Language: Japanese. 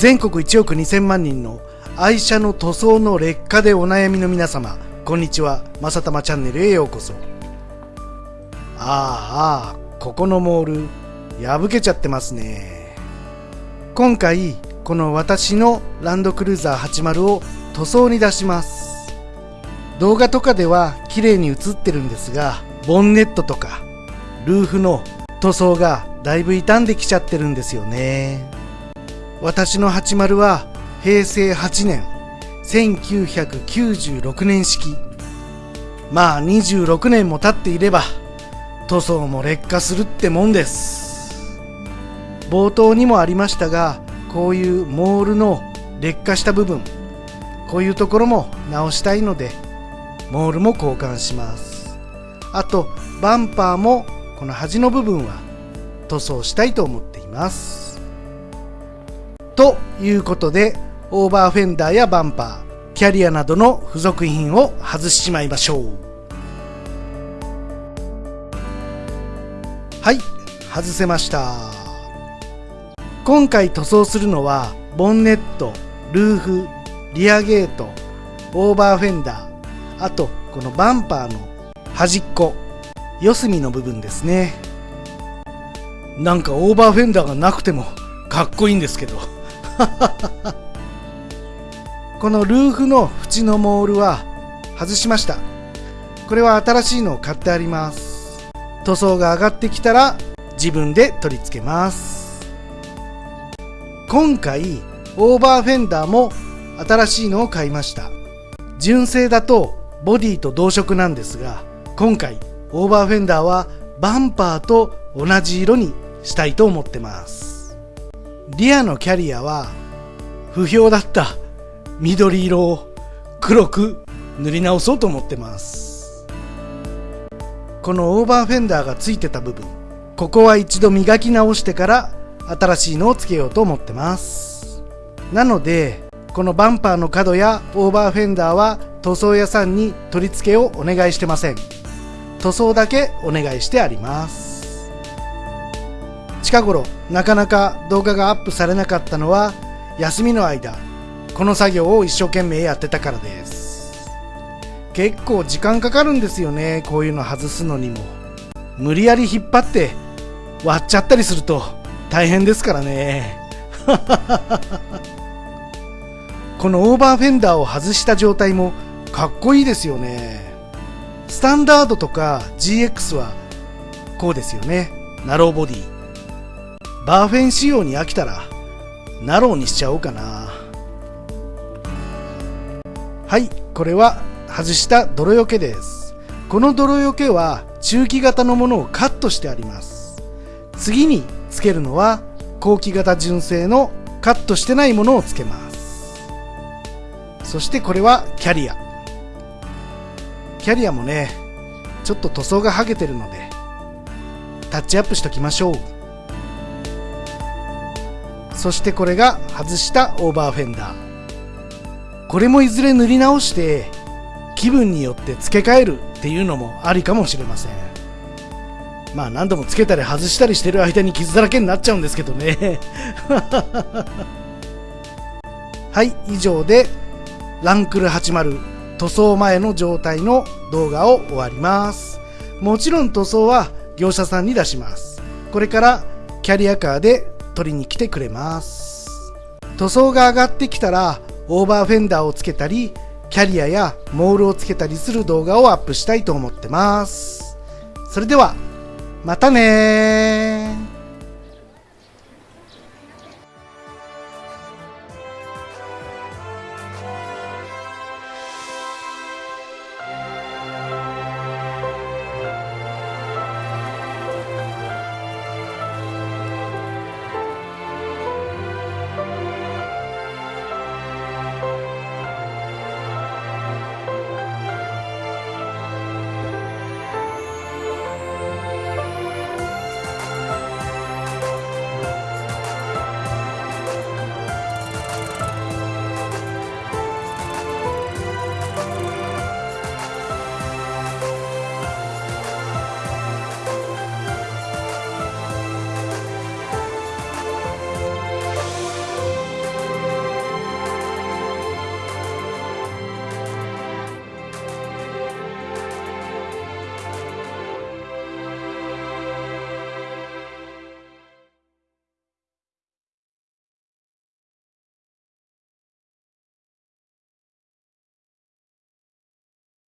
全国1億2000万人の愛車の塗装の劣化でお悩みの皆様こんにちは。まさたまチャンネルへようこそ。ああここのモール破けちゃってますね。今回この私のランドクルーザー80を塗装に出します。動画とかでは綺麗に映ってるんですがボンネットとかルーフの塗装がだいぶ傷んできちゃってるんですよね。私の80は平成8年1996年式。まあ26年も経っていれば塗装も劣化するってもんです。冒頭にもありましたがこういうモールの劣化した部分こういうところも直したいのでモールも交換します。あとバンパーもこの端の部分は塗装したいと思っています。ということでオーバーフェンダーやバンパーキャリアなどの付属品を外しちまいましょう。はい外せました。今回塗装するのはボンネットルーフリアゲートオーバーフェンダーあとこのバンパーの端っこ四隅の部分ですね。なんかオーバーフェンダーがなくてもかっこいいんですけど。このルーフの縁のモールは外しました。これは新しいのを買ってあります。塗装が上がってきたら自分で取り付けます。今回オーバーフェンダーも新しいのを買いました。純正だとボディと同色なんですが今回オーバーフェンダーはバンパーと同じ色にしたいと思ってます。リアのキャリアは不評だった。緑色を黒く塗り直そうと思ってます。このオーバーフェンダーがついてた部分。ここは一度磨き直してから新しいのをつけようと思ってます。なのでこのバンパーの角やオーバーフェンダーは塗装屋さんに取り付けをお願いしてません。塗装だけお願いしてあります。近頃なかなか動画がアップされなかったのは休みの間この作業を一生懸命やってたからです。結構時間かかるんですよねこういうの外すのにも。無理やり引っ張って割っちゃったりすると大変ですからね。このオーバーフェンダーを外した状態もかっこいいですよね。スタンダードとか GX はこうですよね。ナローボディ。バーフェン仕様に飽きたらナローにしちゃおうかな。はいこれは外した泥よけです。この泥よけは中期型のものをカットしてあります。次につけるのは後期型純正のカットしてないものをつけます。そしてこれはキャリア。キャリアもねちょっと塗装が剥げてるのでタッチアップしときましょう。そしてこれが外したオーバーフェンダー。これもいずれ塗り直して気分によって付け替えるっていうのもありかもしれません。まあ何度もつけたり外したりしてる間に傷だらけになっちゃうんですけどね。はい以上でランクル80塗装前の状態の動画を終わります。もちろん塗装は業者さんに出します。これからキャリアカーで取りに来てくれます。塗装が上がってきたらオーバーフェンダーをつけたりキャリアやモールをつけたりする動画をアップしたいと思ってます。それではまたね